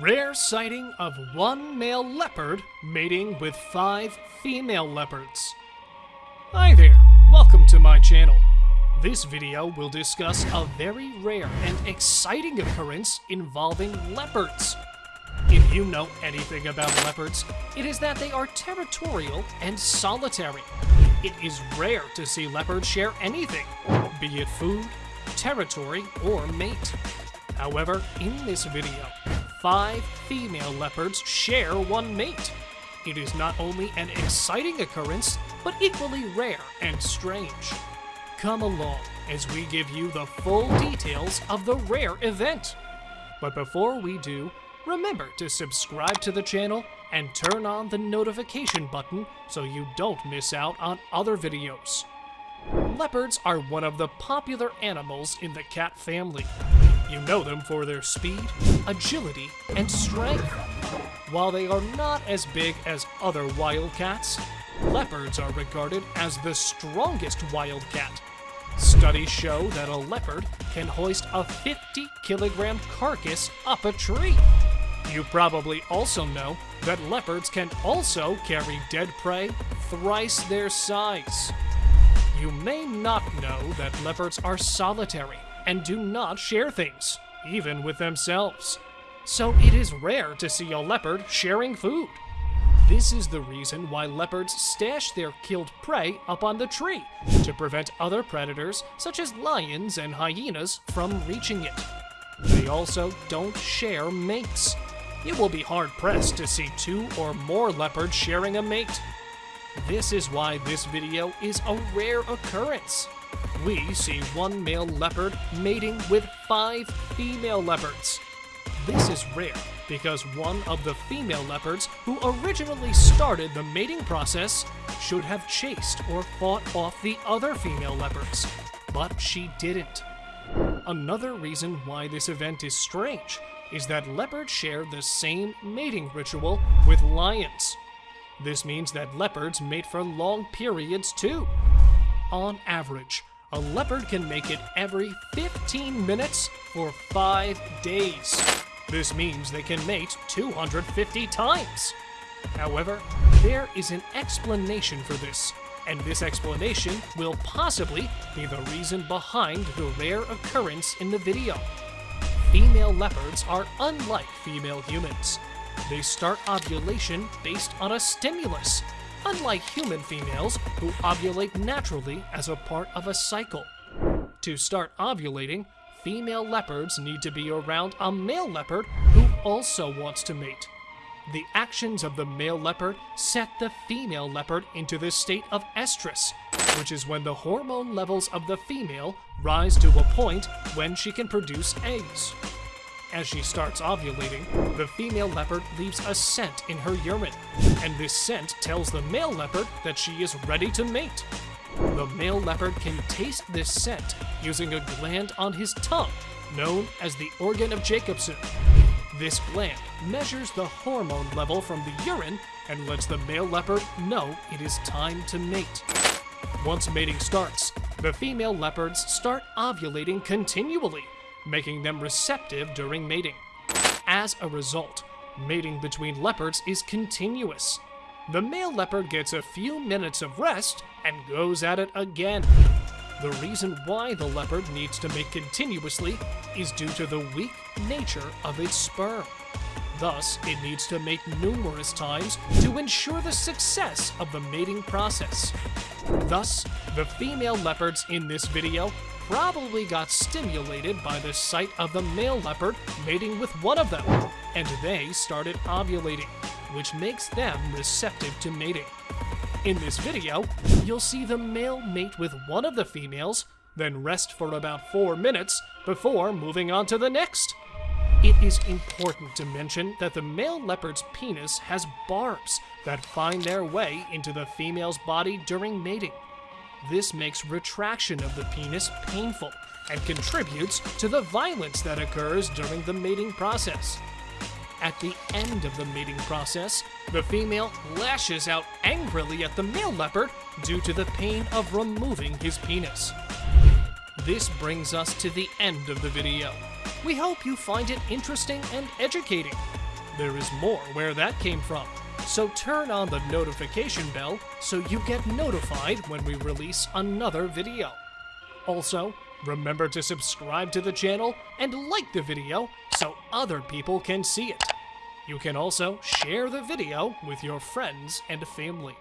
Rare sighting of one male leopard mating with five female leopards. Hi there, welcome to my channel. This video will discuss a very rare and exciting occurrence involving leopards. If you know anything about leopards, it is that they are territorial and solitary. It is rare to see leopards share anything, be it food, territory, or mate. However, in this video, five female leopards share one mate. It is not only an exciting occurrence, but equally rare and strange. Come along as we give you the full details of the rare event. But before we do, remember to subscribe to the channel and turn on the notification button so you don't miss out on other videos. Leopards are one of the popular animals in the cat family. You know them for their speed, agility, and strength. While they are not as big as other wildcats, leopards are regarded as the strongest wildcat. Studies show that a leopard can hoist a 50 kilogram carcass up a tree. You probably also know that leopards can also carry dead prey thrice their size. You may not know that leopards are solitary and do not share things, even with themselves. So it is rare to see a leopard sharing food. This is the reason why leopards stash their killed prey up on the tree to prevent other predators, such as lions and hyenas, from reaching it. They also don't share mates. You will be hard pressed to see two or more leopards sharing a mate. This is why this video is a rare occurrence. We see one male leopard mating with five female leopards. This is rare because one of the female leopards who originally started the mating process should have chased or fought off the other female leopards, but she didn't. Another reason why this event is strange is that leopards share the same mating ritual with lions. This means that leopards mate for long periods too. On average, a leopard can make it every 15 minutes for 5 days. This means they can mate 250 times. However, there is an explanation for this, and this explanation will possibly be the reason behind the rare occurrence in the video. Female leopards are unlike female humans. They start ovulation based on a stimulus, unlike human females who ovulate naturally as a part of a cycle. To start ovulating, female leopards need to be around a male leopard who also wants to mate. The actions of the male leopard set the female leopard into the state of estrus, which is when the hormone levels of the female rise to a point when she can produce eggs. As she starts ovulating, the female leopard leaves a scent in her urine, and this scent tells the male leopard that she is ready to mate. The male leopard can taste this scent using a gland on his tongue, known as the organ of Jacobson. This gland measures the hormone level from the urine and lets the male leopard know it is time to mate. Once mating starts, the female leopards start ovulating continually, making them receptive during mating. As a result, mating between leopards is continuous. The male leopard gets a few minutes of rest and goes at it again. The reason why the leopard needs to mate continuously is due to the weak nature of its sperm. Thus, it needs to mate numerous times to ensure the success of the mating process. Thus, the female leopards in this video probably got stimulated by the sight of the male leopard mating with one of them, and they started ovulating, which makes them receptive to mating. In this video, you'll see the male mate with one of the females, then rest for about 4 minutes before moving on to the next. It is important to mention that the male leopard's penis has barbs that find their way into the female's body during mating. This makes retraction of the penis painful and contributes to the violence that occurs during the mating process. At the end of the mating process, the female lashes out angrily at the male leopard due to the pain of removing his penis. This brings us to the end of the video. We hope you find it interesting and educating. there is more where that came from. So turn on the notification bell so you get notified when we release another video. Also, remember to subscribe to the channel and like the video so other people can see it. You can also share the video with your friends and family.